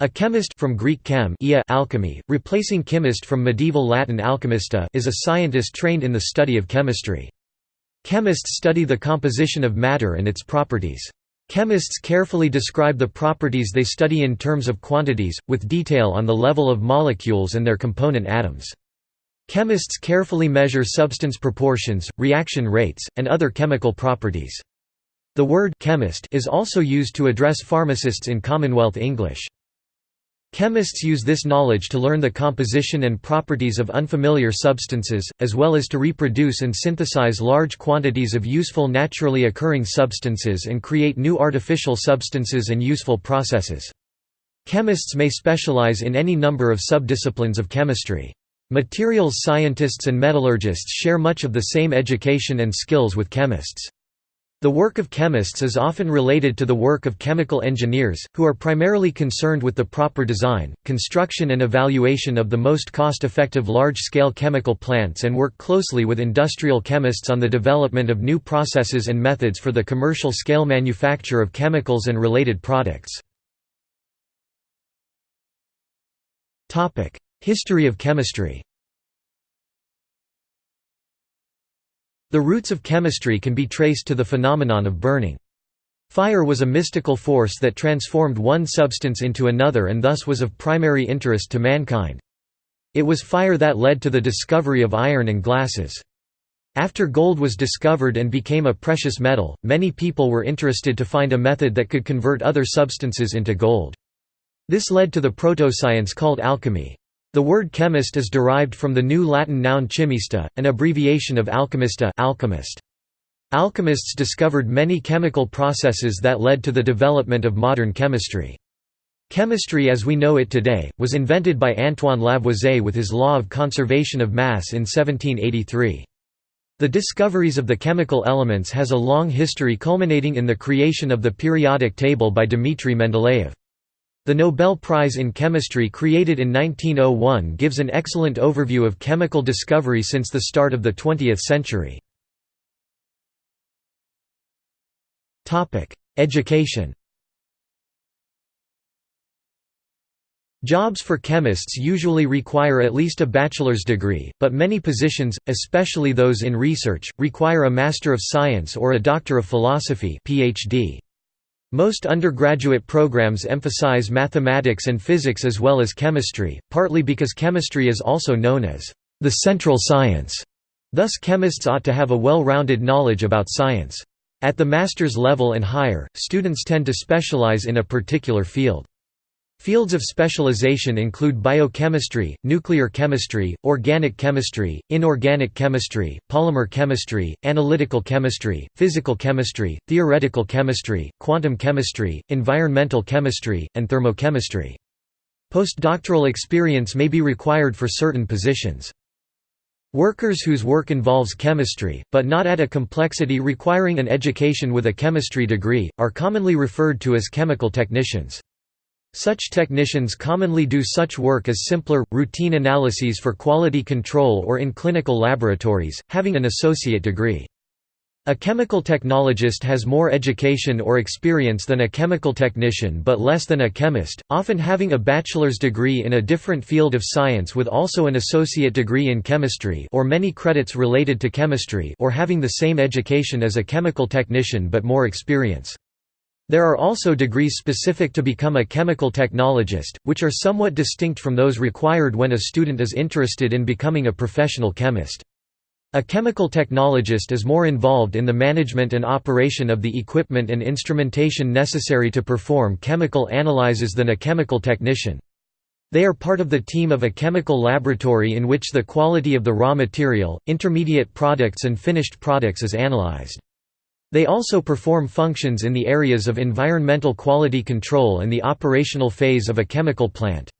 A chemist from Greek chem alchemy, replacing chemist from medieval Latin alchemista is a scientist trained in the study of chemistry. Chemists study the composition of matter and its properties. Chemists carefully describe the properties they study in terms of quantities, with detail on the level of molecules and their component atoms. Chemists carefully measure substance proportions, reaction rates, and other chemical properties. The word chemist is also used to address pharmacists in Commonwealth English. Chemists use this knowledge to learn the composition and properties of unfamiliar substances, as well as to reproduce and synthesize large quantities of useful naturally occurring substances and create new artificial substances and useful processes. Chemists may specialize in any number of subdisciplines of chemistry. Materials scientists and metallurgists share much of the same education and skills with chemists. The work of chemists is often related to the work of chemical engineers, who are primarily concerned with the proper design, construction and evaluation of the most cost-effective large-scale chemical plants and work closely with industrial chemists on the development of new processes and methods for the commercial scale manufacture of chemicals and related products. History of chemistry The roots of chemistry can be traced to the phenomenon of burning. Fire was a mystical force that transformed one substance into another and thus was of primary interest to mankind. It was fire that led to the discovery of iron and glasses. After gold was discovered and became a precious metal, many people were interested to find a method that could convert other substances into gold. This led to the proto-science called alchemy. The word chemist is derived from the New Latin noun chimista, an abbreviation of alchemista alchemist. Alchemists discovered many chemical processes that led to the development of modern chemistry. Chemistry as we know it today, was invented by Antoine Lavoisier with his law of conservation of mass in 1783. The discoveries of the chemical elements has a long history culminating in the creation of the periodic table by Dmitry Mendeleev. The Nobel Prize in Chemistry created in 1901 gives an excellent overview of chemical discovery since the start of the 20th century. Education Jobs for chemists usually require at least a bachelor's degree, but many positions, especially those in research, require a Master of Science or a Doctor of Philosophy PhD. Most undergraduate programs emphasize mathematics and physics as well as chemistry, partly because chemistry is also known as the central science. Thus chemists ought to have a well-rounded knowledge about science. At the master's level and higher, students tend to specialize in a particular field. Fields of specialization include biochemistry, nuclear chemistry, organic chemistry, inorganic chemistry, polymer chemistry, analytical chemistry, physical chemistry, theoretical chemistry, quantum chemistry, environmental chemistry, and thermochemistry. Postdoctoral experience may be required for certain positions. Workers whose work involves chemistry, but not at a complexity requiring an education with a chemistry degree, are commonly referred to as chemical technicians. Such technicians commonly do such work as simpler, routine analyses for quality control or in clinical laboratories, having an associate degree. A chemical technologist has more education or experience than a chemical technician but less than a chemist, often having a bachelor's degree in a different field of science with also an associate degree in chemistry or many credits related to chemistry or having the same education as a chemical technician but more experience. There are also degrees specific to become a chemical technologist, which are somewhat distinct from those required when a student is interested in becoming a professional chemist. A chemical technologist is more involved in the management and operation of the equipment and instrumentation necessary to perform chemical analyses than a chemical technician. They are part of the team of a chemical laboratory in which the quality of the raw material, intermediate products and finished products is analyzed. They also perform functions in the areas of environmental quality control and the operational phase of a chemical plant.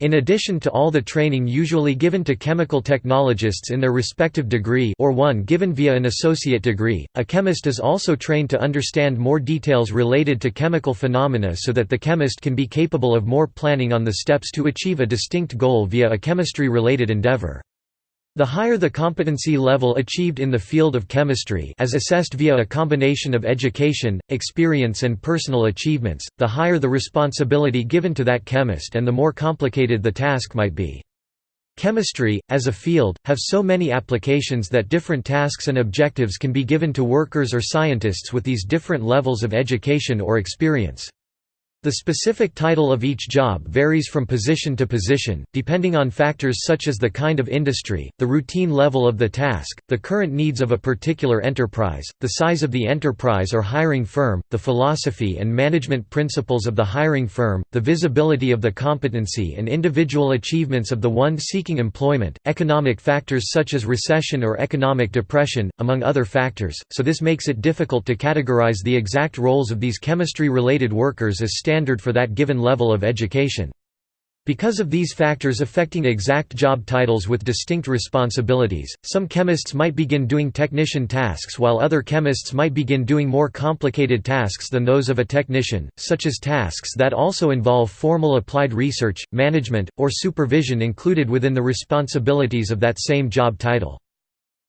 In addition to all the training usually given to chemical technologists in their respective degree or one given via an associate degree, a chemist is also trained to understand more details related to chemical phenomena so that the chemist can be capable of more planning on the steps to achieve a distinct goal via a chemistry-related endeavor. The higher the competency level achieved in the field of chemistry as assessed via a combination of education, experience and personal achievements, the higher the responsibility given to that chemist and the more complicated the task might be. Chemistry, as a field, have so many applications that different tasks and objectives can be given to workers or scientists with these different levels of education or experience. The specific title of each job varies from position to position, depending on factors such as the kind of industry, the routine level of the task, the current needs of a particular enterprise, the size of the enterprise or hiring firm, the philosophy and management principles of the hiring firm, the visibility of the competency and individual achievements of the one seeking employment, economic factors such as recession or economic depression, among other factors, so this makes it difficult to categorize the exact roles of these chemistry-related workers as standard standard for that given level of education. Because of these factors affecting exact job titles with distinct responsibilities, some chemists might begin doing technician tasks while other chemists might begin doing more complicated tasks than those of a technician, such as tasks that also involve formal applied research, management, or supervision included within the responsibilities of that same job title.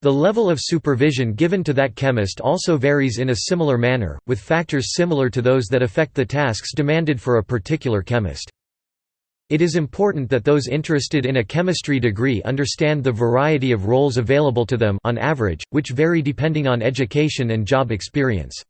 The level of supervision given to that chemist also varies in a similar manner, with factors similar to those that affect the tasks demanded for a particular chemist. It is important that those interested in a chemistry degree understand the variety of roles available to them on average, which vary depending on education and job experience.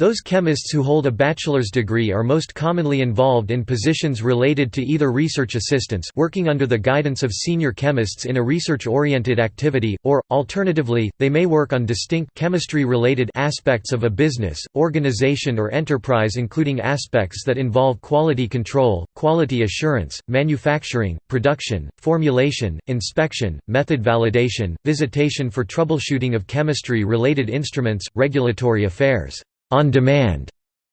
Those chemists who hold a bachelor's degree are most commonly involved in positions related to either research assistants working under the guidance of senior chemists in a research-oriented activity, or, alternatively, they may work on distinct chemistry-related aspects of a business, organization or enterprise including aspects that involve quality control, quality assurance, manufacturing, production, formulation, inspection, method validation, visitation for troubleshooting of chemistry-related instruments, regulatory affairs on demand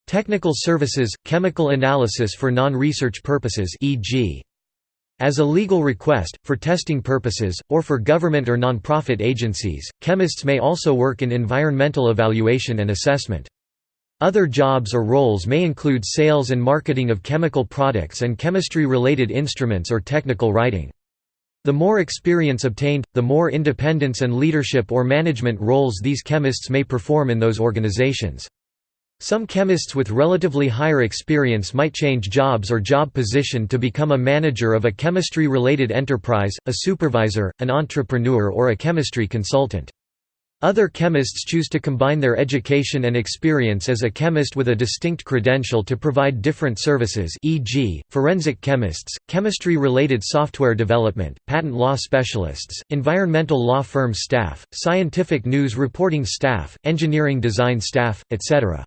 technical services, chemical analysis for non-research purposes e.g. As a legal request, for testing purposes, or for government or non-profit agencies, chemists may also work in environmental evaluation and assessment. Other jobs or roles may include sales and marketing of chemical products and chemistry-related instruments or technical writing. The more experience obtained, the more independence and leadership or management roles these chemists may perform in those organizations. Some chemists with relatively higher experience might change jobs or job position to become a manager of a chemistry-related enterprise, a supervisor, an entrepreneur or a chemistry consultant. Other chemists choose to combine their education and experience as a chemist with a distinct credential to provide different services e.g., forensic chemists, chemistry-related software development, patent law specialists, environmental law firm staff, scientific news reporting staff, engineering design staff, etc.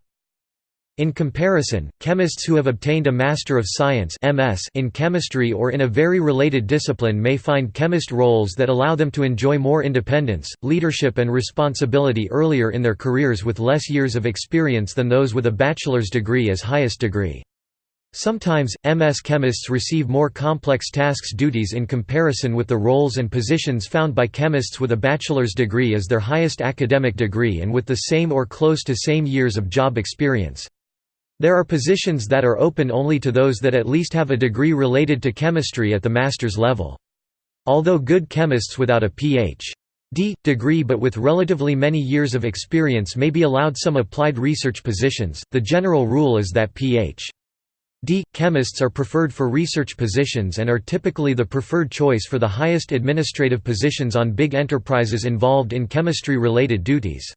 In comparison, chemists who have obtained a Master of Science MS in chemistry or in a very related discipline may find chemist roles that allow them to enjoy more independence, leadership and responsibility earlier in their careers with less years of experience than those with a bachelor's degree as highest degree. Sometimes, MS chemists receive more complex tasks duties in comparison with the roles and positions found by chemists with a bachelor's degree as their highest academic degree and with the same or close to same years of job experience. There are positions that are open only to those that at least have a degree related to chemistry at the master's level. Although good chemists without a Ph.D. degree but with relatively many years of experience may be allowed some applied research positions, the general rule is that Ph.D. chemists are preferred for research positions and are typically the preferred choice for the highest administrative positions on big enterprises involved in chemistry-related duties.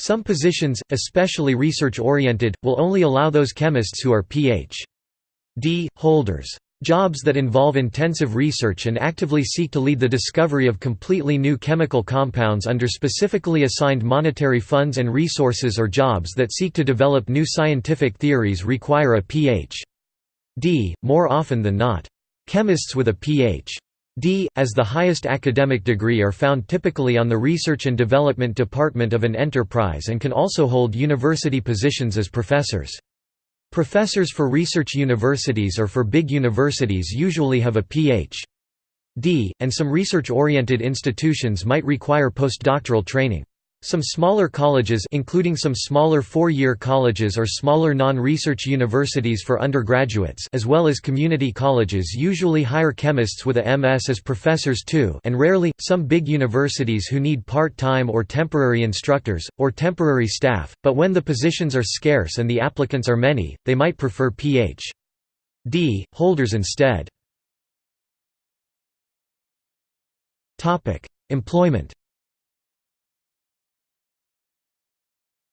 Some positions, especially research-oriented, will only allow those chemists who are Ph.D. holders. Jobs that involve intensive research and actively seek to lead the discovery of completely new chemical compounds under specifically assigned monetary funds and resources or jobs that seek to develop new scientific theories require a Ph.D., more often than not. Chemists with a Ph. D, as the highest academic degree are found typically on the research and development department of an enterprise and can also hold university positions as professors. Professors for research universities or for big universities usually have a Ph.D., and some research-oriented institutions might require postdoctoral training. Some smaller colleges including some smaller four-year colleges or smaller non-research universities for undergraduates as well as community colleges usually hire chemists with a MS as professors too and rarely, some big universities who need part-time or temporary instructors, or temporary staff, but when the positions are scarce and the applicants are many, they might prefer Ph.D. holders instead. Employment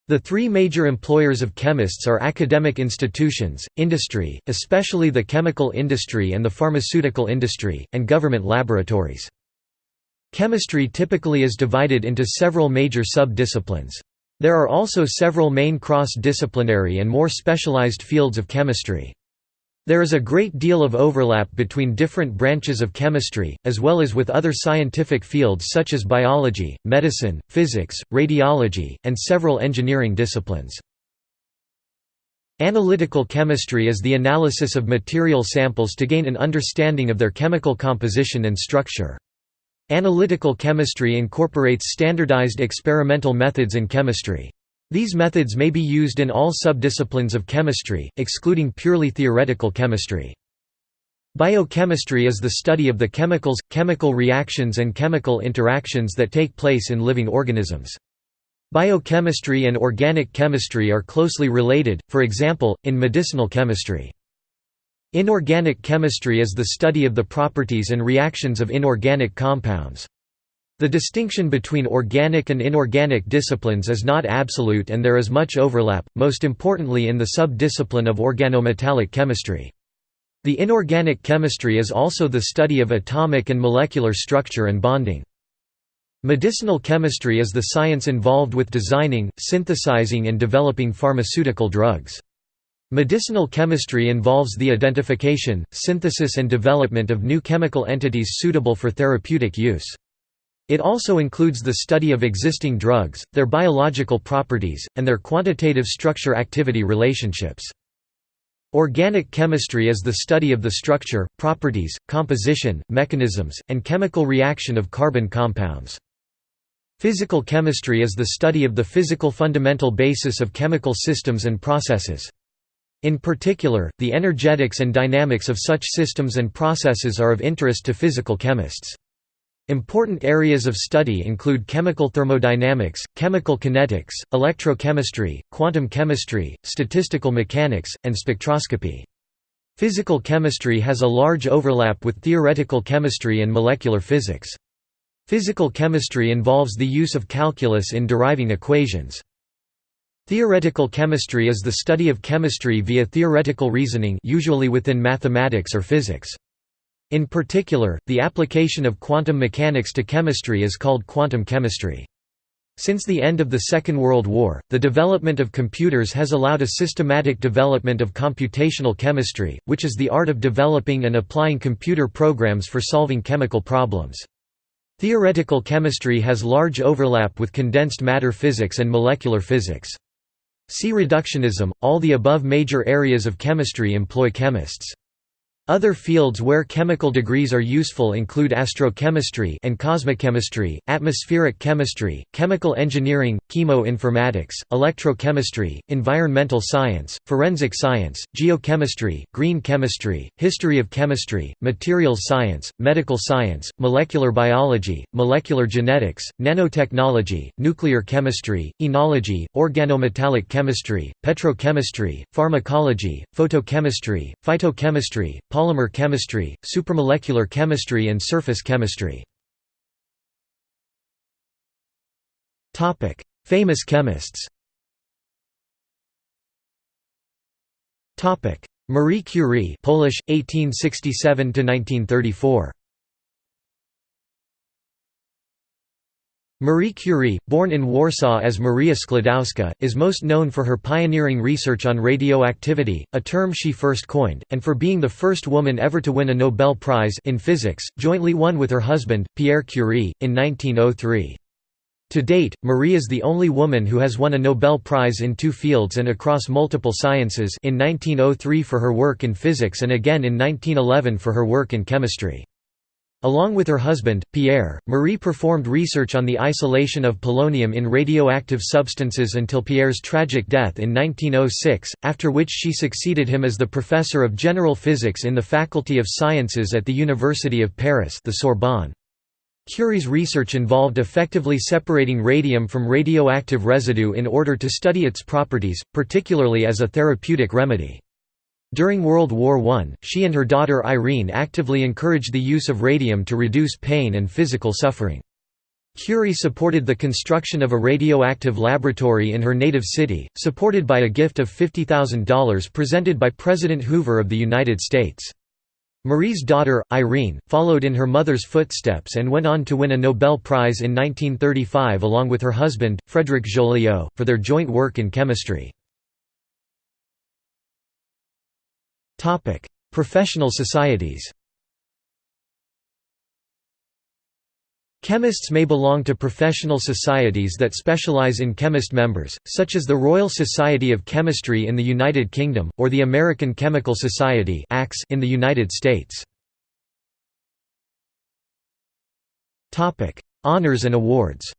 The three major employers of chemists are academic institutions, industry, especially the chemical industry and the pharmaceutical industry, and government laboratories. Chemistry typically is divided into several major sub-disciplines. There are also several main cross-disciplinary and more specialized fields of chemistry. There is a great deal of overlap between different branches of chemistry, as well as with other scientific fields such as biology, medicine, physics, radiology, and several engineering disciplines. Analytical chemistry is the analysis of material samples to gain an understanding of their chemical composition and structure. Analytical chemistry incorporates standardized experimental methods in chemistry. These methods may be used in all subdisciplines of chemistry, excluding purely theoretical chemistry. Biochemistry is the study of the chemicals, chemical reactions and chemical interactions that take place in living organisms. Biochemistry and organic chemistry are closely related, for example, in medicinal chemistry. Inorganic chemistry is the study of the properties and reactions of inorganic compounds. The distinction between organic and inorganic disciplines is not absolute and there is much overlap, most importantly in the sub-discipline of organometallic chemistry. The inorganic chemistry is also the study of atomic and molecular structure and bonding. Medicinal chemistry is the science involved with designing, synthesizing and developing pharmaceutical drugs. Medicinal chemistry involves the identification, synthesis and development of new chemical entities suitable for therapeutic use. It also includes the study of existing drugs, their biological properties, and their quantitative structure-activity relationships. Organic chemistry is the study of the structure, properties, composition, mechanisms, and chemical reaction of carbon compounds. Physical chemistry is the study of the physical fundamental basis of chemical systems and processes. In particular, the energetics and dynamics of such systems and processes are of interest to physical chemists. Important areas of study include chemical thermodynamics, chemical kinetics, electrochemistry, quantum chemistry, statistical mechanics, and spectroscopy. Physical chemistry has a large overlap with theoretical chemistry and molecular physics. Physical chemistry involves the use of calculus in deriving equations. Theoretical chemistry is the study of chemistry via theoretical reasoning usually within mathematics or physics. In particular, the application of quantum mechanics to chemistry is called quantum chemistry. Since the end of the Second World War, the development of computers has allowed a systematic development of computational chemistry, which is the art of developing and applying computer programs for solving chemical problems. Theoretical chemistry has large overlap with condensed matter physics and molecular physics. See reductionism. All the above major areas of chemistry employ chemists. Other fields where chemical degrees are useful include astrochemistry and cosmochemistry, atmospheric chemistry, chemical engineering, chemoinformatics, electrochemistry, environmental science, forensic science, geochemistry, green chemistry, history of chemistry, materials science, medical science, molecular biology, molecular genetics, nanotechnology, nuclear chemistry, enology, organometallic chemistry, petrochemistry, pharmacology, photochemistry, phytochemistry, polymer chemistry, supramolecular chemistry and surface chemistry. Famous chemists Marie Curie Polish 1867 1934 Marie Curie, born in Warsaw as Maria Sklodowska, is most known for her pioneering research on radioactivity, a term she first coined, and for being the first woman ever to win a Nobel Prize in physics, jointly won with her husband, Pierre Curie, in 1903. To date, Marie is the only woman who has won a Nobel Prize in two fields and across multiple sciences in 1903 for her work in physics and again in 1911 for her work in chemistry. Along with her husband, Pierre, Marie performed research on the isolation of polonium in radioactive substances until Pierre's tragic death in 1906, after which she succeeded him as the professor of general physics in the Faculty of Sciences at the University of Paris the Sorbonne. Curie's research involved effectively separating radium from radioactive residue in order to study its properties, particularly as a therapeutic remedy. During World War I, she and her daughter Irene actively encouraged the use of radium to reduce pain and physical suffering. Curie supported the construction of a radioactive laboratory in her native city, supported by a gift of $50,000 presented by President Hoover of the United States. Marie's daughter, Irene, followed in her mother's footsteps and went on to win a Nobel Prize in 1935 along with her husband, Frédéric Joliot, for their joint work in chemistry. Topic: Professional societies. Chemists may belong to professional societies that specialize in chemist members, such as the Royal Society of Chemistry in the United Kingdom, or the American Chemical Society in the United States. Honours and awards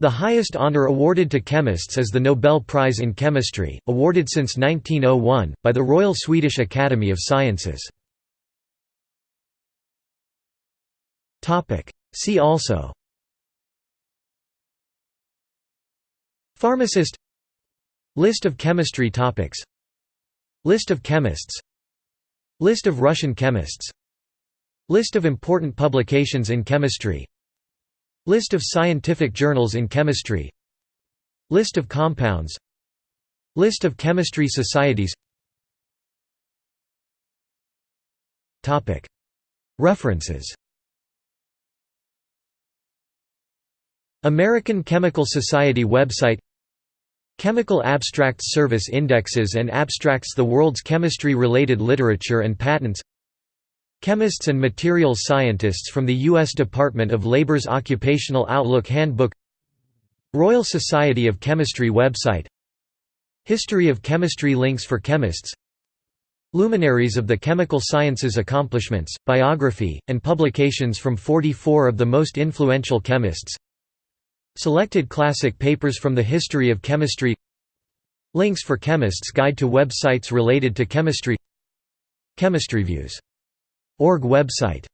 The highest honor awarded to chemists is the Nobel Prize in Chemistry, awarded since 1901, by the Royal Swedish Academy of Sciences. See also Pharmacist List of chemistry topics List of chemists List of Russian chemists List of important publications in chemistry List of scientific journals in chemistry. List of compounds. List of chemistry societies. References. American Chemical Society website. Chemical Abstracts Service indexes and abstracts the world's chemistry-related literature and patents Chemists and Materials Scientists from the U.S. Department of Labor's Occupational Outlook Handbook Royal Society of Chemistry website History of Chemistry links for chemists Luminaries of the Chemical Sciences Accomplishments, biography, and publications from 44 of the most influential chemists Selected classic papers from the history of chemistry Links for Chemists Guide to websites related to chemistry Chemistryviews Org website